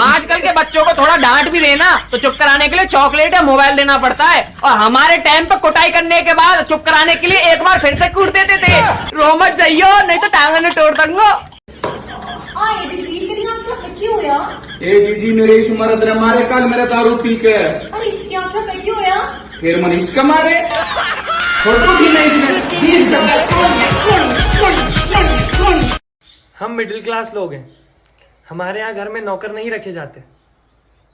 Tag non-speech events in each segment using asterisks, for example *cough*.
आजकल के बच्चों को थोड़ा डांट भी देना। तो चुप कराने के लिए चॉकलेट या मोबाइल देना पड़ता है। और हमारे टाइम पे कुटाई करने के बाद चुप कराने के लिए एक बार फिर से कूट देते थे। रो मत जाइयो नहीं तो टांगन तोड़ दूँगा। हाय दीदी तेरी आँखों पे क्यों होया ए जीजी मेरे इस मरद ने मारे कल मेरे दारू पी के। और इसकी आँखों पे क्यों होया फिर मन इसका मारे। फ़ोटो इसने हम मिडिल क्लास लोग हैं। हमारे यहाँ घर में नौकर नहीं रखे जाते।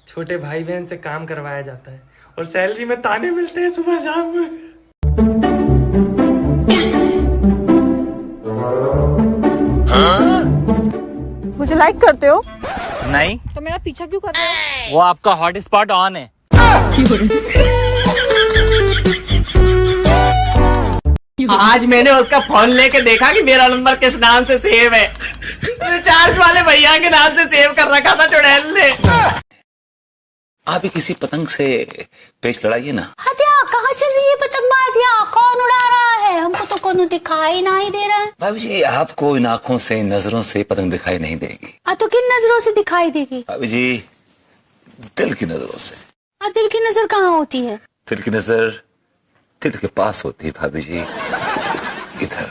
छोटे भाई बहन से काम करवाया जाता है और सैलरी में ताने मिलते हैं सुबह शाम में। मुझे लाइक करते हो? नहीं। तो मेरा पीछा क्यों कर रहे हो? वो आपका हॉट स्पॉट ऑन है। आज मैंने उसका फ़ोन लेके देखा कि मेरा नंबर किस नाम से सेव है। रिचार्ज वाले भैया के नाम से सेव कर रखा था चुड़ैल ने। आप ही किसी पतंग से पेच लड़ाइए ना। हत्या कहाँ चल रही है पतंगबाजियाँ? कौन उड़ा रहा है? हमको तो कोनो दिखाई नहीं दे रहा है। भाभी जी आपको इन आँखों से नज़रों से पतंग दिखाई नहीं देगी। आ तो किन नज़रों से दिखाई देगी? भाभी जी दिल की नज़रों से। आ दिल की नज़र कहाँ होती है? दिल की नज़र दिल के पास होती है भाभी जी। इधर।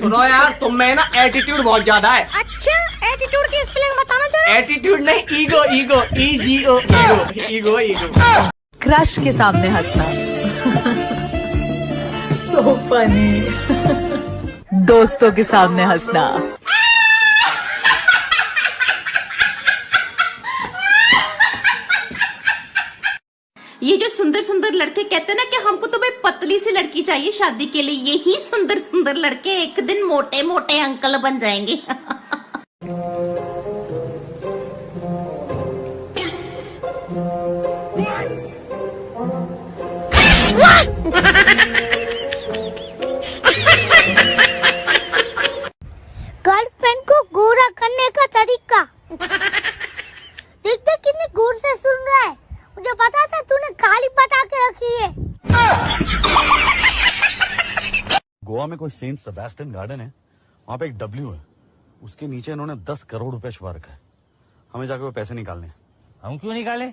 सुनो यार तुम में ना एटीट्यूड बहुत ज़्यादा है। अच्छा एटीट्यूड की स्पेलिंग बताना जरा एटीट्यूड नहीं ego ego E G O ego ego ego crush के सामने हंसना। सो फनी दोस्तों के सामने हंसना ये जो सुंदर सुंदर लड़के कहते ना कि हमको तो भाई पतली सी लड़की चाहिए शादी के लिए। यही सुंदर सुंदर लड़के एक दिन मोटे मोटे अंकल बन जाएँगे। *laughs* गोवा में कोई सेंट सेबेस्टियन गार्डन है? वहाँ पे एक डब्ल्यू है। उसके नीचे इन्होंने दस करोड़ रुपए छुपा रखा है। हमें जाके वो पैसे निकालने हम क्यों निकाले?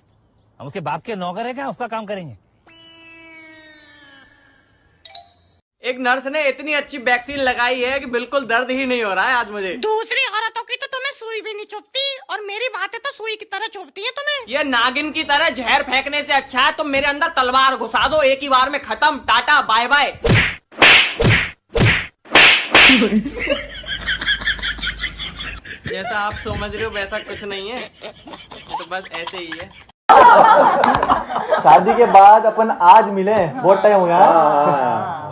हम उसके बाप के नौकर है क्या? उसका काम करेंगे। एक नर्स ने इतनी अच्छी वैक्सीन लगाई है कि बिल्कुल दर्द ही नहीं हो रहा है आज मुझे। दूसरी औरतों की तो तुम्हें सुई भी नहीं चुभती और मेरी बातें तो सुई की तरह चुभती है तुम्हें। ये नागिन की तरह जहर फेंकने से अच्छा है तुम मेरे अंदर तलवार घुसा दो एक ही बार में खत्म टाटा बाय बाय *laughs* जैसा आप समझ रहे हो वैसा कुछ नहीं है। तो बस ऐसे ही है। शादी के बाद अपन आज मिले बहुत टाइम हो गया।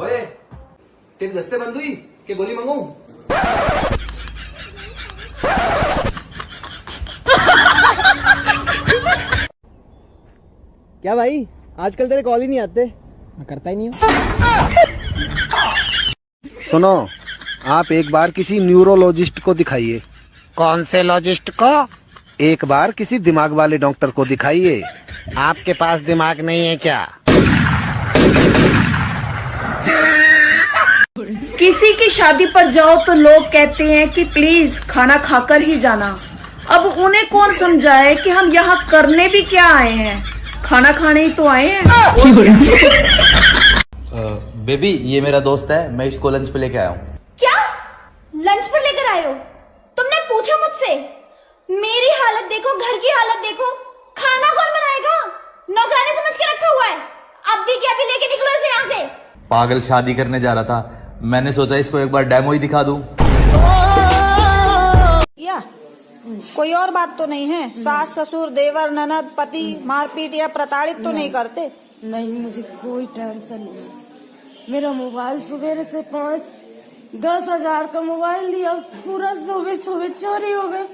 ओए तेरी दस्ते बंद हुई के गोली मंगाऊं क्या भाई? आजकल तेरे कॉल ही नहीं आते। मैं करता ही नहीं हूँ। सुनो आप एक बार किसी न्यूरोलॉजिस्ट को दिखाइए। कौन से लॉजिस्ट को? एक बार किसी दिमाग वाले डॉक्टर को दिखाइए। आपके पास दिमाग नहीं है क्या? किसी की शादी पर जाओ तो लोग कहते हैं कि प्लीज़ खाना खाकर ही जाना। अब उन्हें कौन समझाए कि हम यहाँ करने भी क्या आए हैं? खाना खाने ही तो आए हैं। बेबी ये मेरा दोस्त है मैं इसको लंच पे लेके आया हूँ। लंच पर लेकर आए हो? तुमने पूछा मुझसे मेरी हालत देखो घर की हालत देखो खाना कौन बनाएगा? नौकरानी समझ के रखा हुआ है। अब भी क्या भी लेके निकलो इसे यहाँ से? पागल शादी करने जा रहा था। मैंने सोचा इसको एक बार डेमो ही दिखा दूँ। या कोई और बात तो नहीं है। सास ससुर देवर ननद पति मारपीट या प्रताड़ित तो नहीं करते। नहीं मुझे कोई टेंशन नहीं। मेरा मोबाइल सवेरे से पाँच दस हज़ार का मोबाइल लिया पूरा सुबह सुबह चोरी हो गए।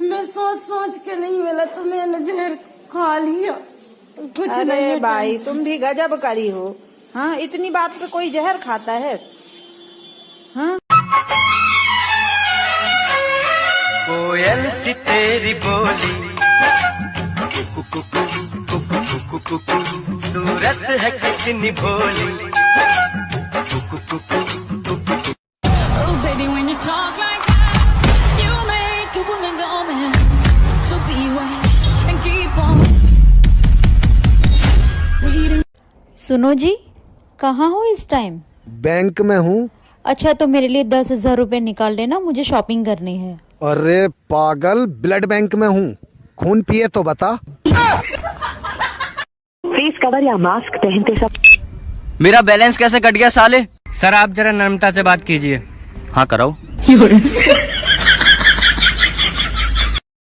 मैं सोच सोच के नहीं मिला तो मैंने जहर खा लिया। कुछ नहीं अरे है भाई तुम भी गजब करी हो। हाँ इतनी बात पे कोई जहर खाता है? हाँ? कोयल सी तेरी बोली कुकु कुकु कुकु कुकु कुकु सूरत है कितनी भोली। कुकु कुकु सुनो जी कहाँ हो इस टाइम बैंक में हूँ। अच्छा तो मेरे लिए दस हज़ार रूपए निकाल लेना मुझे शॉपिंग करनी है। अरे पागल ब्लड बैंक में हूँ। खून पिए तो बता। फेस कवर या मास्क पहनते सब। मेरा बैलेंस कैसे कट गया साले? सर आप जरा नर्मता से बात कीजिए। हाँ कराओ। *laughs*